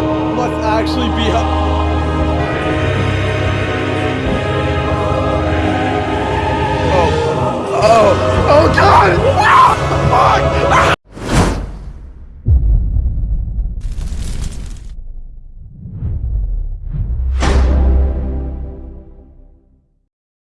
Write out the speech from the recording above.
up. Let's actually be up. Oh. Oh. Oh, God!